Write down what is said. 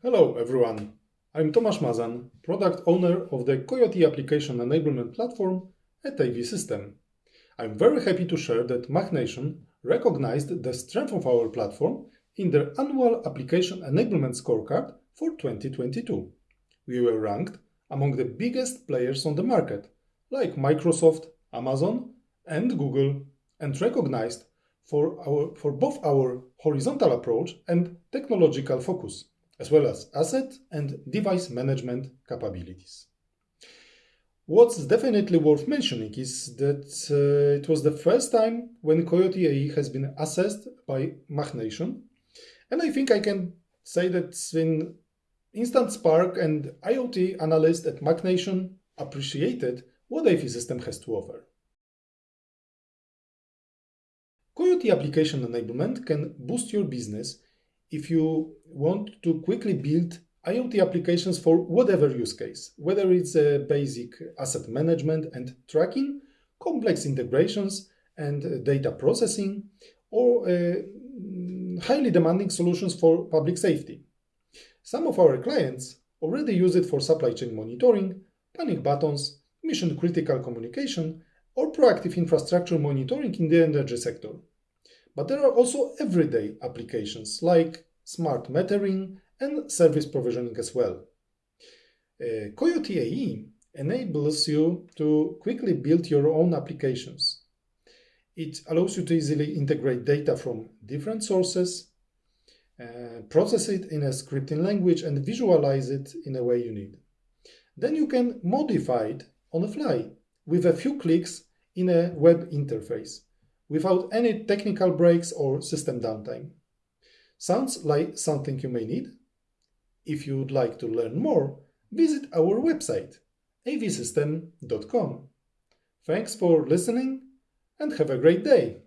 Hello everyone, I'm Tomasz Mazan, product owner of the Coiote Application Enablement Platform at AVSystem. I'm very happy to share that MachNation recognized the strength of our platform in their annual Application Enablement Scorecard for 2022. We were ranked among the biggest players on the market, like Microsoft, Amazon, and Google, and recognized for, our, for both our horizontal approach and technological focus, as well as asset and device management capabilities. What's definitely worth mentioning is that uh, it was the first time when Coiote AE has been assessed by MachNation, and I think I can say that when Instant Spark and IoT analyst at MachNation appreciated what AVSystem has to offer. Coyote application enablement can boost your business if you want to quickly build IoT applications for whatever use case, whether it's a basic asset management and tracking, complex integrations and data processing, or uh, highly demanding solutions for public safety. Some of our clients already use it for supply chain monitoring, panic buttons, mission critical communication, or proactive infrastructure monitoring in the energy sector. But there are also everyday applications like smart metering and service provisioning as well. Uh, Coiote AE enables you to quickly build your own applications. It allows you to easily integrate data from different sources, uh, process it in a scripting language and visualize it in a way you need. Then you can modify it on the fly with a few clicks in a web interface without any technical breaks or system downtime. Sounds like something you may need? If you would like to learn more, visit our website avsystem.com. Thanks for listening and have a great day!